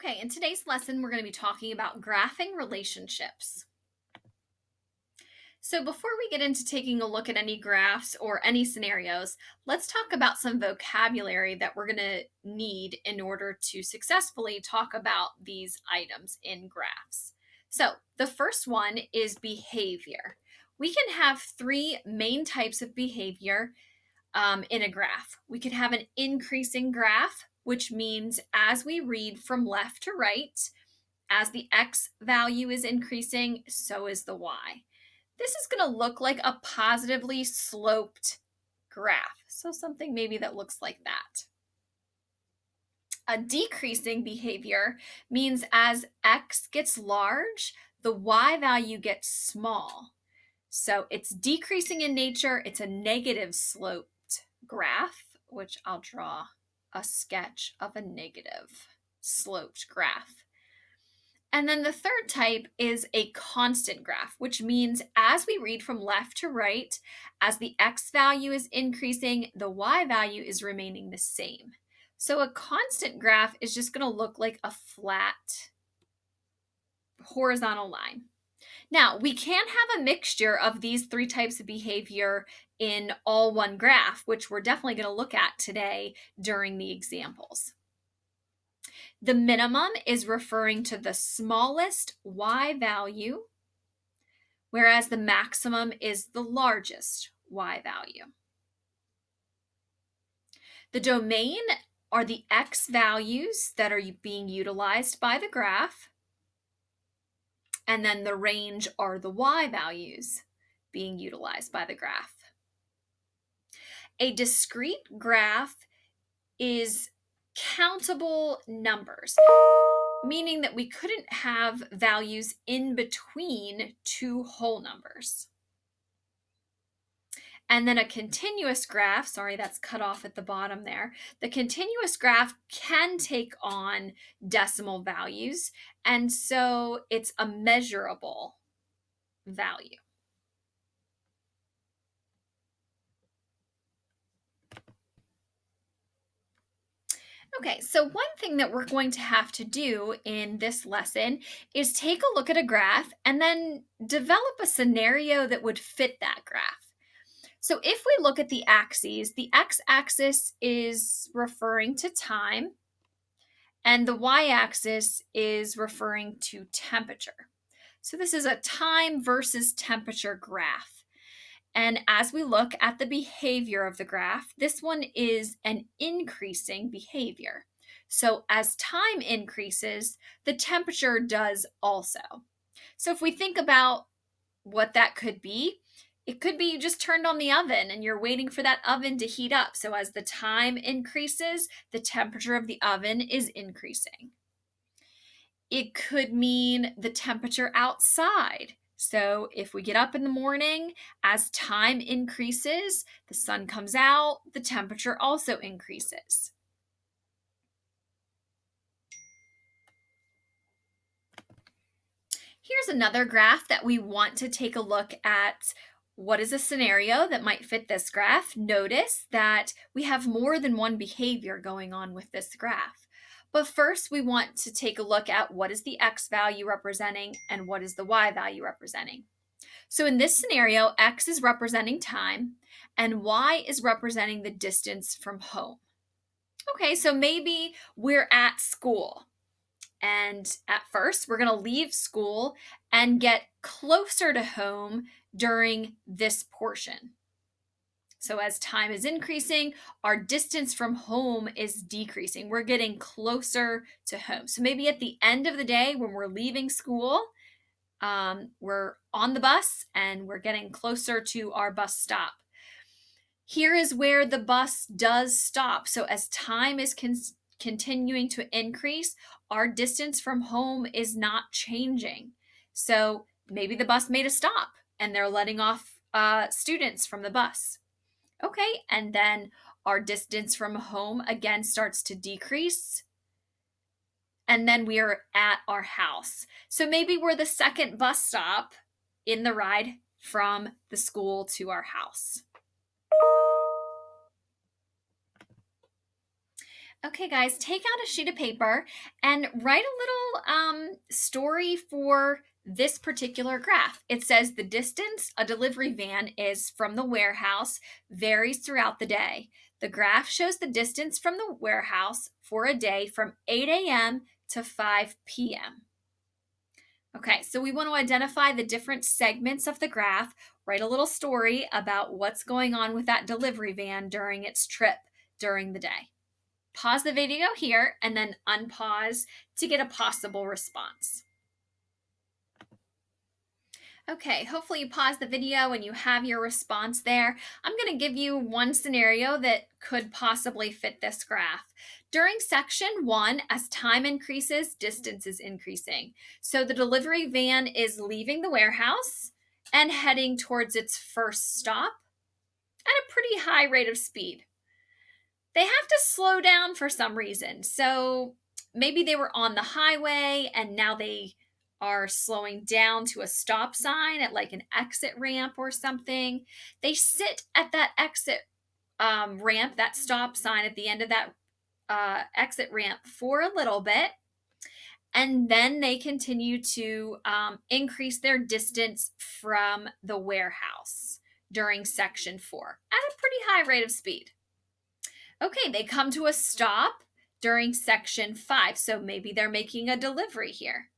Okay, in today's lesson, we're going to be talking about graphing relationships. So before we get into taking a look at any graphs or any scenarios, let's talk about some vocabulary that we're going to need in order to successfully talk about these items in graphs. So the first one is behavior. We can have three main types of behavior um, in a graph. We could have an increasing graph, which means as we read from left to right, as the x value is increasing, so is the y. This is going to look like a positively sloped graph. So something maybe that looks like that. A decreasing behavior means as x gets large, the y value gets small. So it's decreasing in nature. It's a negative sloped graph, which I'll draw a sketch of a negative sloped graph. And then the third type is a constant graph, which means as we read from left to right, as the x value is increasing, the y value is remaining the same. So a constant graph is just going to look like a flat horizontal line. Now, we can have a mixture of these three types of behavior in all one graph, which we're definitely going to look at today during the examples. The minimum is referring to the smallest y value, whereas the maximum is the largest y value. The domain are the x values that are being utilized by the graph, and then the range are the y values being utilized by the graph. A discrete graph is countable numbers, meaning that we couldn't have values in between two whole numbers. And then a continuous graph, sorry, that's cut off at the bottom there. The continuous graph can take on decimal values, and so it's a measurable value. Okay, so one thing that we're going to have to do in this lesson is take a look at a graph and then develop a scenario that would fit that graph. So if we look at the axes, the x-axis is referring to time and the y-axis is referring to temperature. So this is a time versus temperature graph. And as we look at the behavior of the graph, this one is an increasing behavior. So as time increases, the temperature does also. So if we think about what that could be, it could be you just turned on the oven and you're waiting for that oven to heat up. So as the time increases, the temperature of the oven is increasing. It could mean the temperature outside. So if we get up in the morning, as time increases, the sun comes out, the temperature also increases. Here's another graph that we want to take a look at what is a scenario that might fit this graph. Notice that we have more than one behavior going on with this graph. But first, we want to take a look at what is the x value representing and what is the y value representing. So in this scenario, x is representing time and y is representing the distance from home. Okay, so maybe we're at school. And at first, we're going to leave school and get closer to home during this portion. So as time is increasing, our distance from home is decreasing. We're getting closer to home. So maybe at the end of the day when we're leaving school, um, we're on the bus and we're getting closer to our bus stop. Here is where the bus does stop. So as time is con continuing to increase, our distance from home is not changing. So maybe the bus made a stop and they're letting off uh, students from the bus. Okay, and then our distance from home again starts to decrease. And then we are at our house. So maybe we're the second bus stop in the ride from the school to our house. Okay, guys, take out a sheet of paper and write a little um, story for this particular graph. It says the distance a delivery van is from the warehouse varies throughout the day. The graph shows the distance from the warehouse for a day from 8 a.m. to 5 p.m. Okay, so we want to identify the different segments of the graph, write a little story about what's going on with that delivery van during its trip during the day. Pause the video here and then unpause to get a possible response. Okay, hopefully you pause the video and you have your response there. I'm going to give you one scenario that could possibly fit this graph. During section one, as time increases, distance is increasing. So the delivery van is leaving the warehouse and heading towards its first stop at a pretty high rate of speed. They have to slow down for some reason. So maybe they were on the highway and now they are slowing down to a stop sign at like an exit ramp or something. They sit at that exit um, ramp, that stop sign at the end of that uh, exit ramp for a little bit. And then they continue to um, increase their distance from the warehouse during section four at a pretty high rate of speed. Okay, they come to a stop during section five. So maybe they're making a delivery here.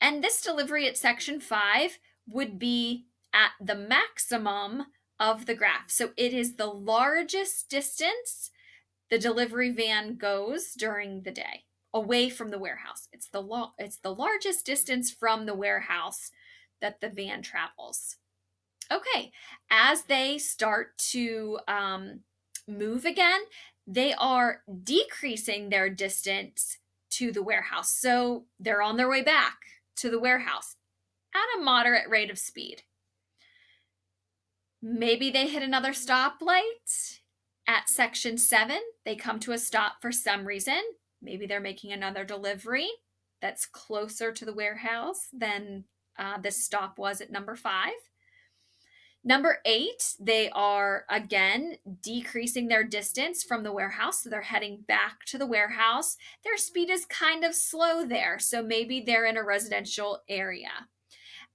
And this delivery at section five would be at the maximum of the graph. So it is the largest distance the delivery van goes during the day away from the warehouse. It's the it's the largest distance from the warehouse that the van travels. Okay, as they start to um, move again, they are decreasing their distance to the warehouse. So they're on their way back to the warehouse at a moderate rate of speed. Maybe they hit another stoplight at section seven. They come to a stop for some reason. Maybe they're making another delivery that's closer to the warehouse than uh, this stop was at number five. Number eight, they are again decreasing their distance from the warehouse. So they're heading back to the warehouse. Their speed is kind of slow there. So maybe they're in a residential area.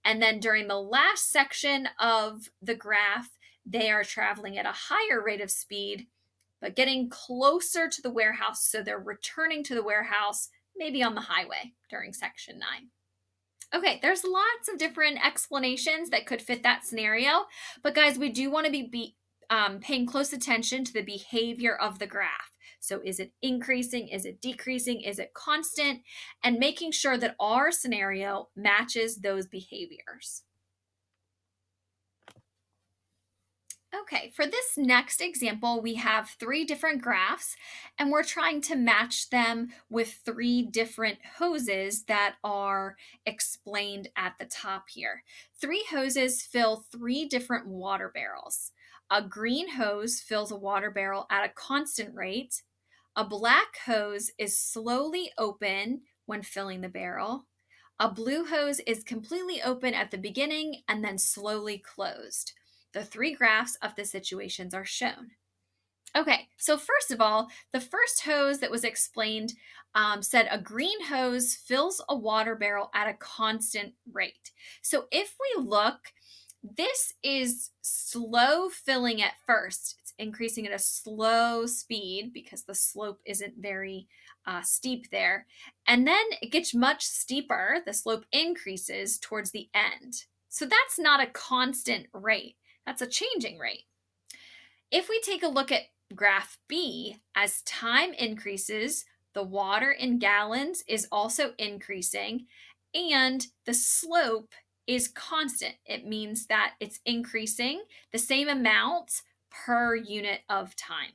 And then during the last section of the graph, they are traveling at a higher rate of speed, but getting closer to the warehouse. So they're returning to the warehouse, maybe on the highway during section nine. Okay, there's lots of different explanations that could fit that scenario, but guys, we do want to be, be um, paying close attention to the behavior of the graph. So is it increasing? Is it decreasing? Is it constant? And making sure that our scenario matches those behaviors. Okay, for this next example, we have three different graphs and we're trying to match them with three different hoses that are explained at the top here. Three hoses fill three different water barrels. A green hose fills a water barrel at a constant rate. A black hose is slowly open when filling the barrel. A blue hose is completely open at the beginning and then slowly closed. The three graphs of the situations are shown. Okay, so first of all, the first hose that was explained um, said a green hose fills a water barrel at a constant rate. So if we look, this is slow filling at first. It's increasing at a slow speed because the slope isn't very uh, steep there. And then it gets much steeper. The slope increases towards the end. So that's not a constant rate. That's a changing rate. If we take a look at graph B, as time increases, the water in gallons is also increasing and the slope is constant. It means that it's increasing the same amount per unit of time.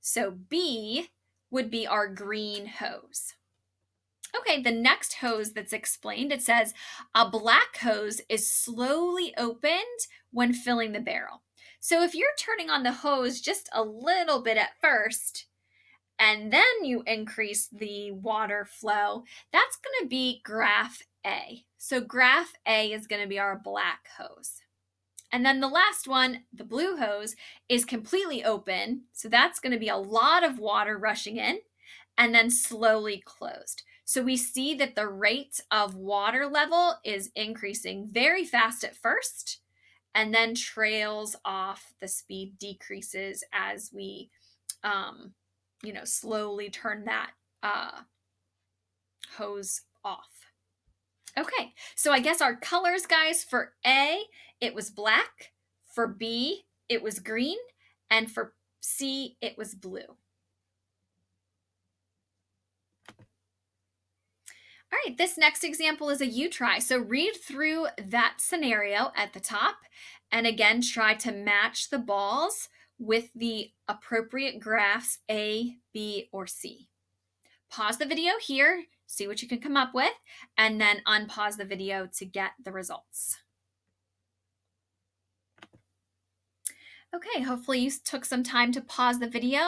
So B would be our green hose. Okay, the next hose that's explained, it says a black hose is slowly opened when filling the barrel. So if you're turning on the hose just a little bit at first, and then you increase the water flow, that's going to be graph A. So graph A is going to be our black hose. And then the last one, the blue hose, is completely open. So that's going to be a lot of water rushing in and then slowly closed. So we see that the rate of water level is increasing very fast at first and then trails off. The speed decreases as we, um, you know, slowly turn that uh, hose off. Okay, so I guess our colors, guys, for A, it was black. For B, it was green. And for C, it was blue. All right, this next example is a you try. So read through that scenario at the top and again try to match the balls with the appropriate graphs A, B, or C. Pause the video here, see what you can come up with, and then unpause the video to get the results. Okay, hopefully you took some time to pause the video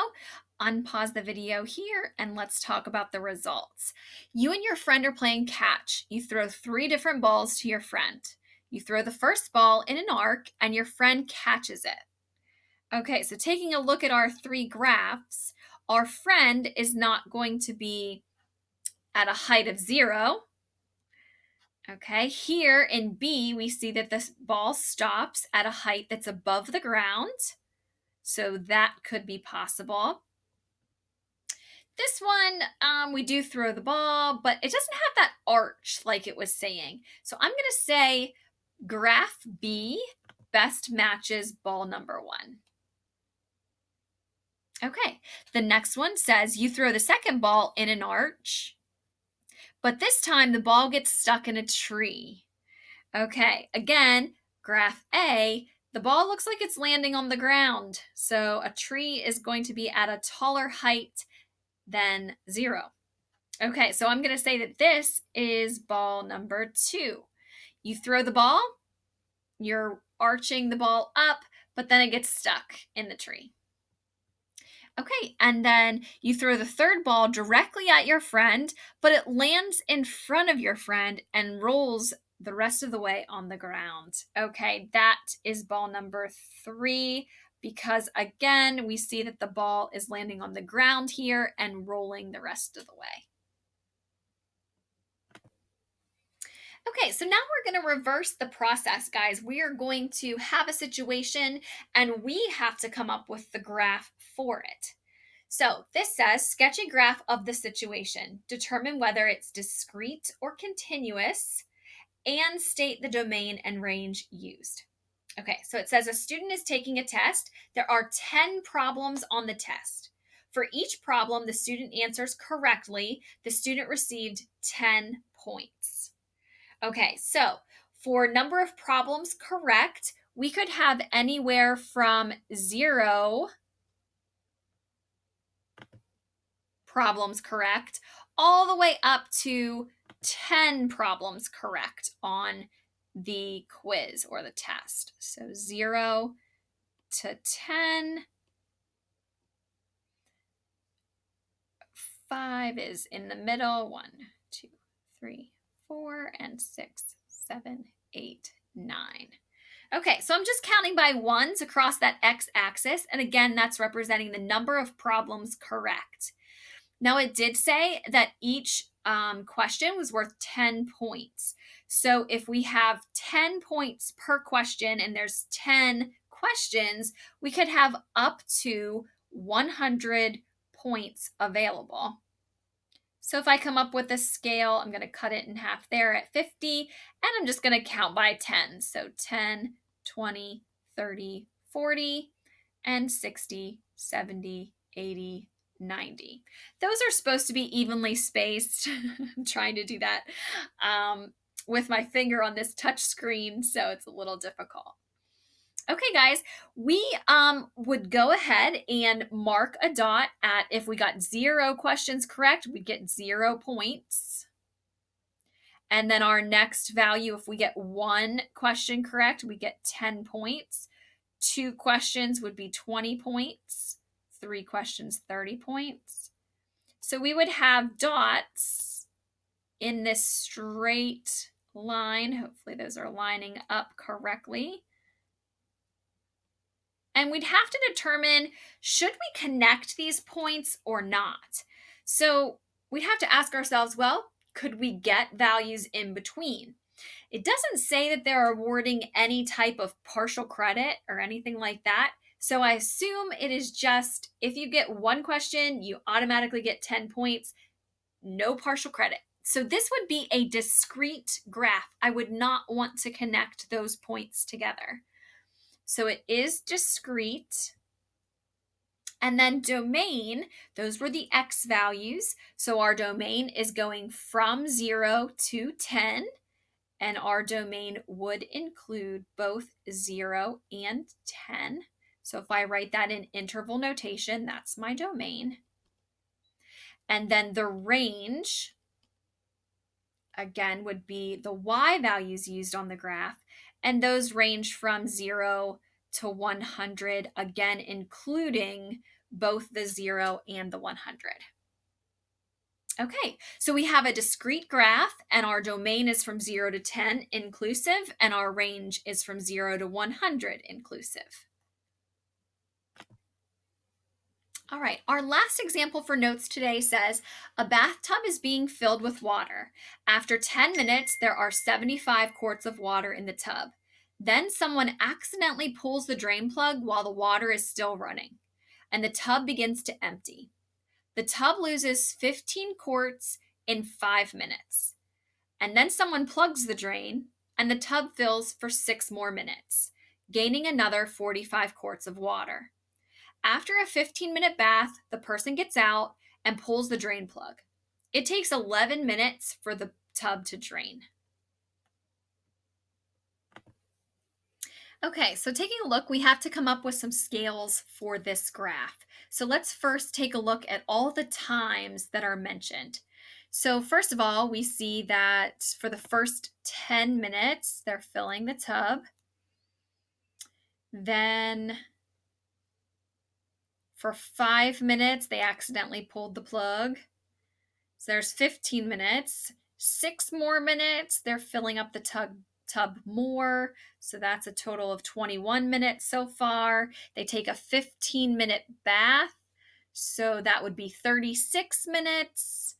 unpause the video here and let's talk about the results. You and your friend are playing catch. You throw three different balls to your friend. You throw the first ball in an arc and your friend catches it. Okay, so taking a look at our three graphs, our friend is not going to be at a height of zero. Okay, here in B, we see that this ball stops at a height that's above the ground. So that could be possible. This one, um, we do throw the ball, but it doesn't have that arch like it was saying. So I'm going to say graph B best matches ball number one. Okay, the next one says you throw the second ball in an arch, but this time the ball gets stuck in a tree. Okay, again, graph A, the ball looks like it's landing on the ground. So a tree is going to be at a taller height then zero. Okay, so I'm going to say that this is ball number two. You throw the ball, you're arching the ball up, but then it gets stuck in the tree. Okay, and then you throw the third ball directly at your friend, but it lands in front of your friend and rolls the rest of the way on the ground. Okay, that is ball number three because again, we see that the ball is landing on the ground here and rolling the rest of the way. Okay, so now we're going to reverse the process, guys. We are going to have a situation and we have to come up with the graph for it. So this says sketch a graph of the situation. Determine whether it's discrete or continuous and state the domain and range used. Okay, so it says a student is taking a test. There are 10 problems on the test. For each problem the student answers correctly, the student received 10 points. Okay, so for number of problems correct, we could have anywhere from zero problems correct all the way up to 10 problems correct on the quiz or the test. So 0 to 10. 5 is in the middle. 1, 2, 3, 4, and 6, 7, 8, 9. Okay, so I'm just counting by ones across that x-axis. And again, that's representing the number of problems correct. Now, it did say that each um, question was worth 10 points. So if we have 10 points per question and there's 10 questions, we could have up to 100 points available. So if I come up with a scale, I'm going to cut it in half there at 50, and I'm just going to count by 10. So 10, 20, 30, 40, and 60, 70, 80, 90. Those are supposed to be evenly spaced. I'm trying to do that. Um, with my finger on this touch screen, so it's a little difficult. Okay, guys, we um, would go ahead and mark a dot at if we got zero questions correct, we'd get zero points. And then our next value, if we get one question correct, we get 10 points. Two questions would be 20 points. Three questions, 30 points. So we would have dots in this straight line. Hopefully those are lining up correctly. And we'd have to determine should we connect these points or not? So we'd have to ask ourselves, well, could we get values in between? It doesn't say that they're awarding any type of partial credit or anything like that. So I assume it is just if you get one question, you automatically get 10 points, no partial credit. So this would be a discrete graph. I would not want to connect those points together. So it is discrete. And then domain, those were the x values. So our domain is going from 0 to 10 and our domain would include both 0 and 10. So if I write that in interval notation, that's my domain. And then the range, again, would be the y values used on the graph, and those range from 0 to 100, again, including both the 0 and the 100. Okay, so we have a discrete graph and our domain is from 0 to 10 inclusive and our range is from 0 to 100 inclusive. All right, our last example for notes today says a bathtub is being filled with water. After 10 minutes, there are 75 quarts of water in the tub. Then someone accidentally pulls the drain plug while the water is still running, and the tub begins to empty. The tub loses 15 quarts in five minutes. And then someone plugs the drain, and the tub fills for six more minutes, gaining another 45 quarts of water. After a 15 minute bath, the person gets out and pulls the drain plug. It takes 11 minutes for the tub to drain. Okay, so taking a look, we have to come up with some scales for this graph. So let's first take a look at all the times that are mentioned. So first of all, we see that for the first 10 minutes, they're filling the tub. Then for five minutes, they accidentally pulled the plug. So there's 15 minutes. Six more minutes, they're filling up the tub tub more. So that's a total of 21 minutes so far. They take a 15 minute bath. So that would be 36 minutes.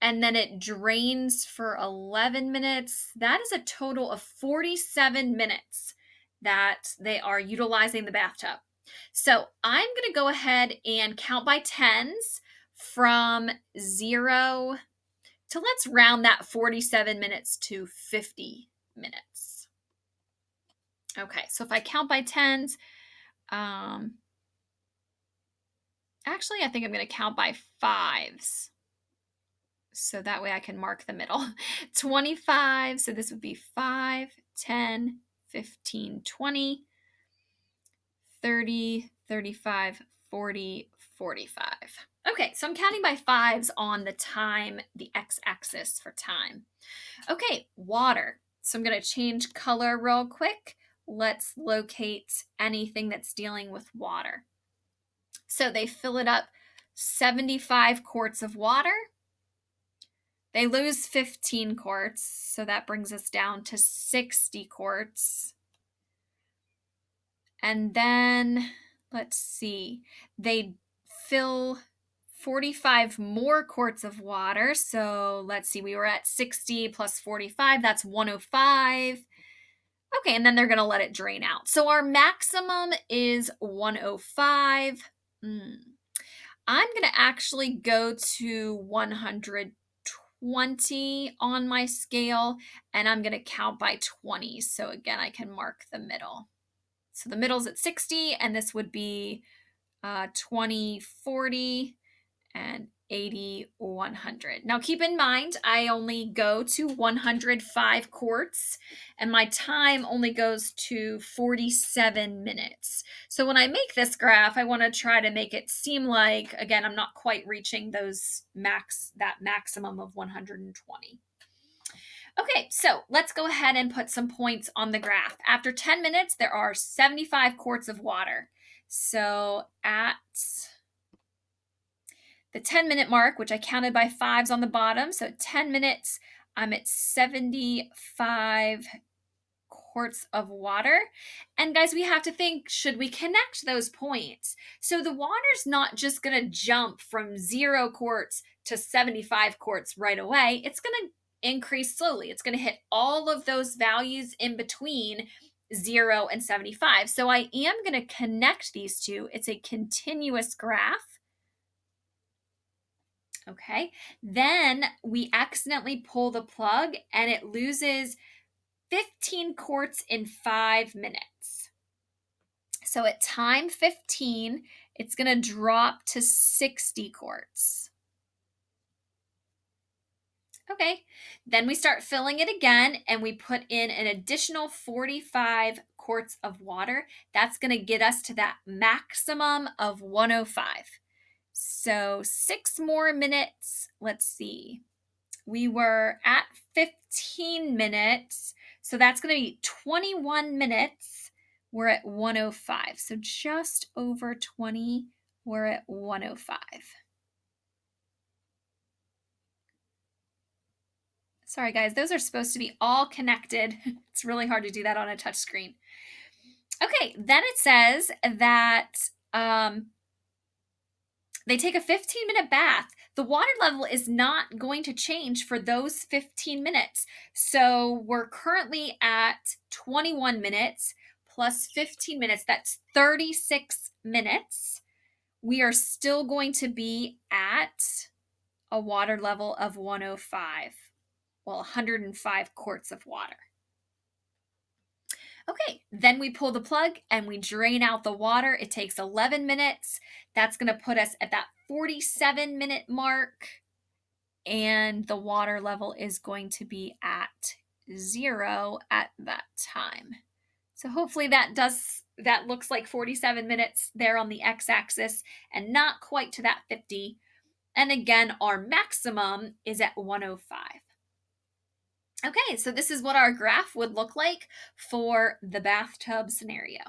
And then it drains for 11 minutes. That is a total of 47 minutes that they are utilizing the bathtub. So I'm going to go ahead and count by tens from zero to let's round that 47 minutes to 50 minutes. Okay, so if I count by tens, um, actually, I think I'm going to count by fives. So that way I can mark the middle. 25, so this would be 5, 10, 15, 20, 30, 35, 40, 45. Okay, so I'm counting by fives on the time, the x-axis for time. Okay, water. So I'm going to change color real quick. Let's locate anything that's dealing with water. So they fill it up 75 quarts of water. They lose 15 quarts, so that brings us down to 60 quarts. And then, let's see, they fill 45 more quarts of water. So let's see, we were at 60 plus 45, that's 105. Okay, and then they're going to let it drain out. So our maximum is 105. Mm. I'm going to actually go to 120 on my scale, and I'm going to count by 20. So again, I can mark the middle. So the middle's at 60, and this would be uh, 20, 40, and 80, 100. Now keep in mind, I only go to 105 quarts and my time only goes to 47 minutes. So when I make this graph, I want to try to make it seem like, again, I'm not quite reaching those max, that maximum of 120. Okay, so let's go ahead and put some points on the graph. After 10 minutes, there are 75 quarts of water. So at the 10 minute mark, which I counted by fives on the bottom. So 10 minutes, I'm at 75 quarts of water. And guys, we have to think should we connect those points? So the water's not just to jump from zero quarts to 75 quarts right away. It's to increase slowly. It's going to hit all of those values in between 0 and 75. So I am going to connect these two. It's a continuous graph. Okay, then we accidentally pull the plug and it loses 15 quarts in five minutes. So at time 15, it's going to drop to 60 quarts. Okay, then we start filling it again and we put in an additional 45 quarts of water. That's going to get us to that maximum of 105. So six more minutes. Let's see. We were at 15 minutes. So that's going to be 21 minutes. We're at 105. So just over 20, we're at 105. Sorry, guys, those are supposed to be all connected. It's really hard to do that on a touch screen. Okay, then it says that um, they take a 15 minute bath. The water level is not going to change for those 15 minutes. So we're currently at 21 minutes plus 15 minutes. That's 36 minutes. We are still going to be at a water level of 105 well, 105 quarts of water. Okay, then we pull the plug and we drain out the water. It takes 11 minutes. That's going to put us at that 47 minute mark. And the water level is going to be at zero at that time. So hopefully that does that looks like 47 minutes there on the x-axis and not quite to that 50. And again, our maximum is at 105. Okay, so this is what our graph would look like for the bathtub scenario.